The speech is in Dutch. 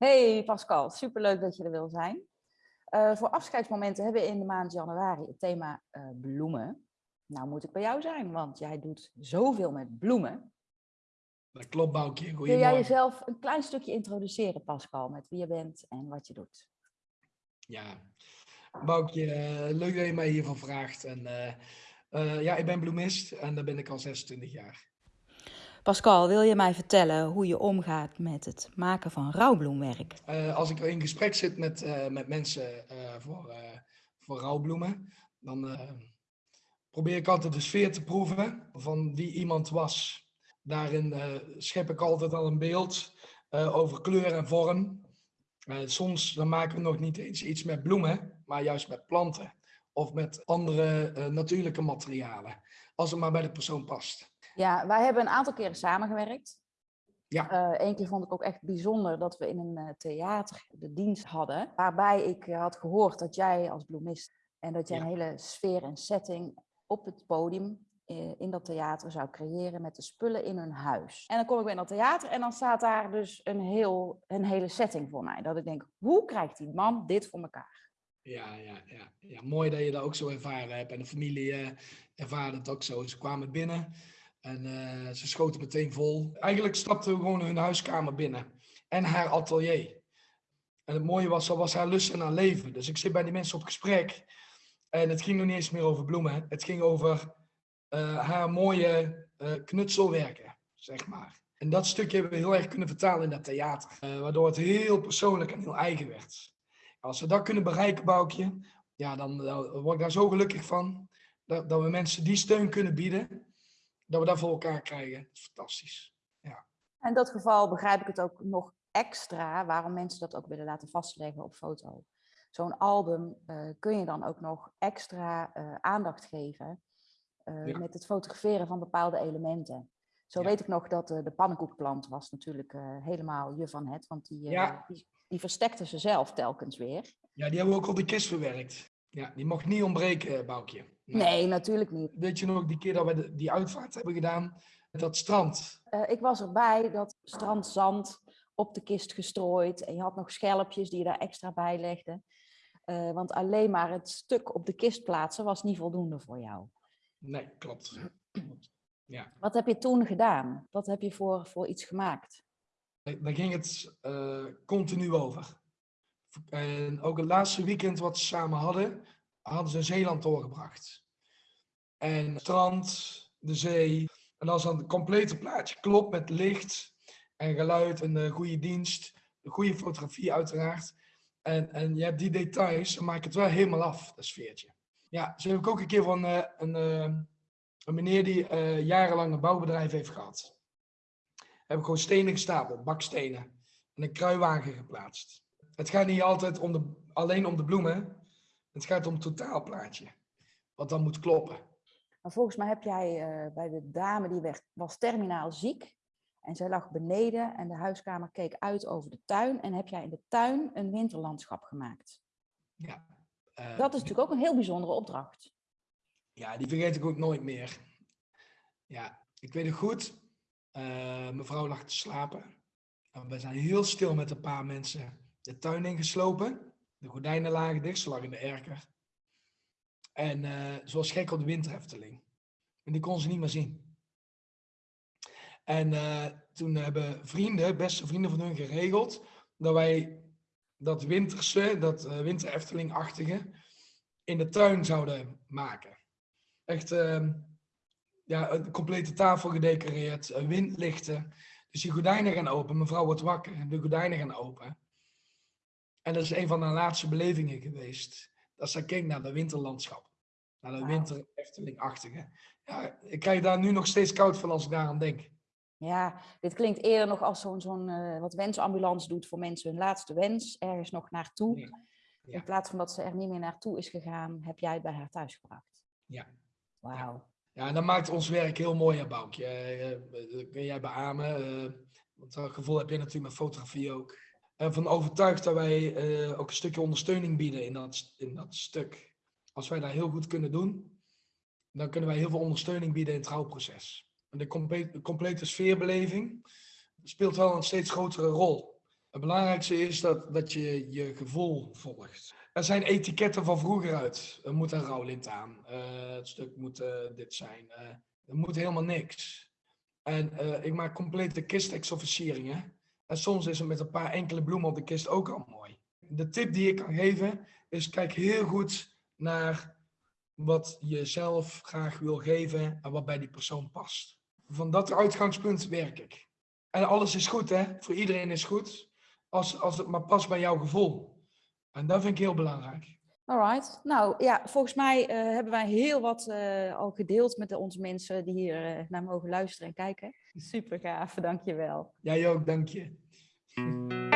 Hey Pascal, superleuk dat je er wil zijn. Uh, voor afscheidsmomenten hebben we in de maand januari het thema uh, bloemen. Nou moet ik bij jou zijn, want jij doet zoveel met bloemen. Dat klopt, Boukje. Wil jij jezelf een klein stukje introduceren, Pascal, met wie je bent en wat je doet? Ja, Boukje, uh, leuk dat je mij hiervan vraagt. En, ja, ik ben bloemist en daar ben ik al 26 jaar. Pascal, wil je mij vertellen hoe je omgaat met het maken van rouwbloemwerk? Uh, als ik in gesprek zit met, uh, met mensen uh, voor, voor rouwbloemen, dan probeer ik altijd de sfeer te proeven van wie iemand was. Daarin schep ik altijd al een beeld over kleur en vorm. soms dan maken we nog niet eens iets met bloemen, maar juist met planten of met andere natuurlijke materialen, als het maar bij de persoon past. Ja, wij hebben een aantal keren samengewerkt. Ja. Eén keer vond ik ook echt bijzonder dat we in een theater de dienst hadden. Waarbij ik had gehoord dat jij als bloemist en dat jij een hele sfeer en setting op het podium in dat theater zou creëren met de spullen in hun huis. En dan kom ik bij dat theater en dan staat daar dus een, heel, een hele setting voor mij. Dat ik denk, hoe krijgt die man dit voor elkaar? Ja, ja, ja, ja. mooi dat je dat ook zo ervaren hebt. En de familie ervaarde het ook zo. Ze kwamen binnen en uh, ze schoten meteen vol. Eigenlijk stapten we gewoon hun huiskamer binnen. En haar atelier. En het mooie was, dat was haar lust en haar leven. Dus ik zit bij die mensen op gesprek. En het ging nog niet eens meer over bloemen. Het ging over uh, haar mooie uh, knutselwerken, zeg maar. En dat stukje hebben we heel erg kunnen vertalen in dat theater. waardoor het heel persoonlijk en heel eigen werd. Als we dat kunnen bereiken, Boukje, ja, dan, dan word ik daar zo gelukkig van. Dat, dat we mensen die steun kunnen bieden dat we dat voor elkaar krijgen. Fantastisch. Ja. In dat geval begrijp ik het ook nog extra waarom mensen dat ook willen laten vastleggen op foto. Zo'n album uh, kun je dan ook nog extra uh, aandacht geven uh, ja. met het fotograferen van bepaalde elementen. Zo ja. weet ik nog dat de pannenkoekplant was natuurlijk helemaal je van het, want die, ja. die, die verstekte ze zelf telkens weer. Ja, die hebben we ook op de kist verwerkt. Ja, die mocht niet ontbreken, Boukje. Nee. nee, natuurlijk niet. Weet je nog die keer dat we die uitvaart hebben gedaan, dat strand? Uh, ik was erbij, dat strandzand op de kist gestrooid. En je had nog schelpjes die je daar extra bij legde. Uh, want alleen maar het stuk op de kist plaatsen was niet voldoende voor jou. Nee, klopt. Ja. Wat heb je toen gedaan? Wat heb je voor, voor iets gemaakt? Daar ging het uh, continu over. En ook het laatste weekend wat ze samen hadden, hadden ze Zeeland doorgebracht. En het strand, de zee. En als dan het complete plaatje klopt met licht en geluid en de goede dienst, de goede fotografie uiteraard. En, en je hebt die details, dan maak het wel helemaal af, dat sfeertje. Ja, zo heb ik ook een keer van uh, een, uh, een meneer die uh, jarenlang een bouwbedrijf heeft gehad. Heb ik gewoon stenen gestapeld, bakstenen. En een kruiwagen geplaatst. Het gaat niet altijd om de, alleen om de bloemen. Het gaat om het totaalplaatje. Wat dan moet kloppen. Maar volgens mij heb jij uh, bij de dame die werd, was terminaal ziek. En zij lag beneden en de huiskamer keek uit over de tuin. En heb jij in de tuin een winterlandschap gemaakt. Ja. Uh, dat is natuurlijk ook een heel bijzondere opdracht. Ja, die vergeet ik ook nooit meer. Ja, ik weet het goed. Uh, mevrouw lag te slapen. En we zijn heel stil met een paar mensen de tuin ingeslopen. De gordijnen lagen dicht, ze lag in de erker. En zoals gek op de winterhefteling. En die kon ze niet meer zien. En uh, toen hebben vrienden, beste vrienden van hun geregeld, dat wij dat winterse, dat uh, winterhefteling-achtige, in de tuin zouden maken. Echt uh, ja, een complete tafel gedecoreerd, windlichten. Dus die gordijnen gaan open. Mevrouw wordt wakker en de gordijnen gaan open. En dat is een van de laatste belevingen geweest. Dat ze keek naar de winterlandschap. Naar de wow. winter Efteling-achtige. Ja, ik krijg daar nu nog steeds koud van als ik daaraan denk. Ja, dit klinkt eerder nog als zo'n zo'n uh, wat wensambulance doet voor mensen hun laatste wens. Ergens nog naartoe. Ja. Ja. In plaats van dat ze er niet meer naartoe is gegaan, heb jij het bij haar thuis gebracht. Ja. Wauw. Ja, en dat maakt ons werk heel mooi, hè, Boukje. Dat kun jij beamen. Uh, want dat gevoel heb je natuurlijk met fotografie ook ervan overtuigd dat wij uh, ook een stukje ondersteuning bieden in dat, in dat stuk. Als wij dat heel goed kunnen doen, dan kunnen wij heel veel ondersteuning bieden in het trouwproces. En de, complete, complete sfeerbeleving speelt wel een steeds grotere rol. Het belangrijkste is dat, dat je je gevoel volgt. Er zijn etiketten van vroeger uit. Er moet een rouwlint aan. Eh, het stuk moet eh, dit zijn. Eh, er moet helemaal niks. En ik maak complete kistexofficieringen. En soms is het met een paar enkele bloemen op de kist ook al mooi. De tip die ik kan geven is kijk heel goed naar wat je zelf graag wil geven en wat bij die persoon past. Van dat uitgangspunt werk ik. En alles is goed, hè? Voor iedereen is goed, als, als het maar past bij jouw gevoel. En dat vind ik heel belangrijk. Alright. Nou ja, volgens mij uh, hebben wij heel wat uh, al gedeeld met de, onze mensen die hier uh, naar mogen luisteren en kijken. Super gaaf, dankjewel. Jij ook, dank je.